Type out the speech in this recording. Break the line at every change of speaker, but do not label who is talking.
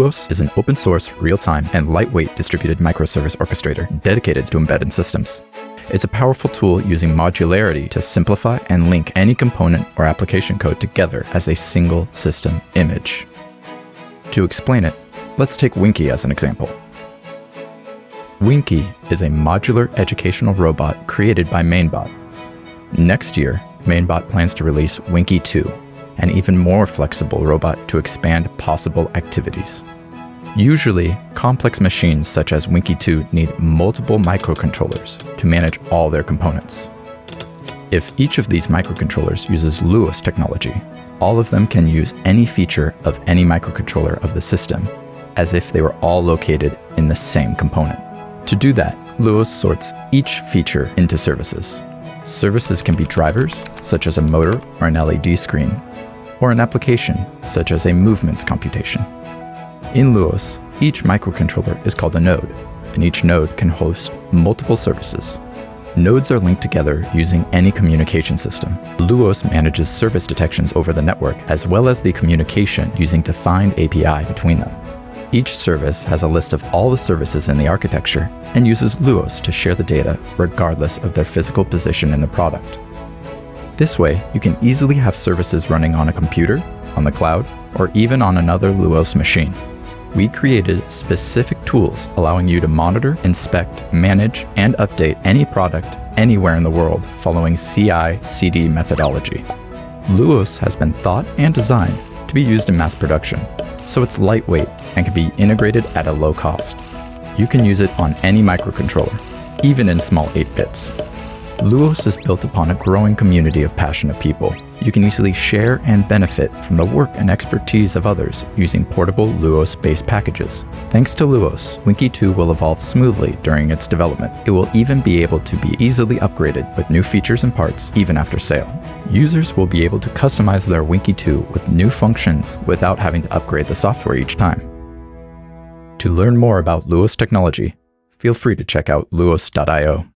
Luos is an open source, real-time, and lightweight distributed microservice orchestrator dedicated to embedded systems. It's a powerful tool using modularity to simplify and link any component or application code together as a single system image. To explain it, let's take Winky as an example. Winky is a modular educational robot created by MainBot. Next year, MainBot plans to release Winky 2, an even more flexible robot to expand possible activities. Usually, complex machines such as Winky 2 need multiple microcontrollers to manage all their components. If each of these microcontrollers uses Luos technology, all of them can use any feature of any microcontroller of the system, as if they were all located in the same component. To do that, Luos sorts each feature into services. Services can be drivers, such as a motor or an LED screen, or an application, such as a movements computation. In Luos, each microcontroller is called a node, and each node can host multiple services. Nodes are linked together using any communication system. Luos manages service detections over the network as well as the communication using defined API between them. Each service has a list of all the services in the architecture and uses Luos to share the data regardless of their physical position in the product. This way, you can easily have services running on a computer, on the cloud, or even on another Luos machine. We created specific tools allowing you to monitor, inspect, manage, and update any product anywhere in the world following CI-CD methodology. Luos has been thought and designed to be used in mass production, so it's lightweight and can be integrated at a low cost. You can use it on any microcontroller, even in small 8 bits. Luos is built upon a growing community of passionate people. You can easily share and benefit from the work and expertise of others using portable Luos-based packages. Thanks to Luos, Winky 2 will evolve smoothly during its development. It will even be able to be easily upgraded with new features and parts even after sale. Users will be able to customize their Winky 2 with new functions without having to upgrade the software each time. To learn more about Luos technology, feel free to check out luos.io.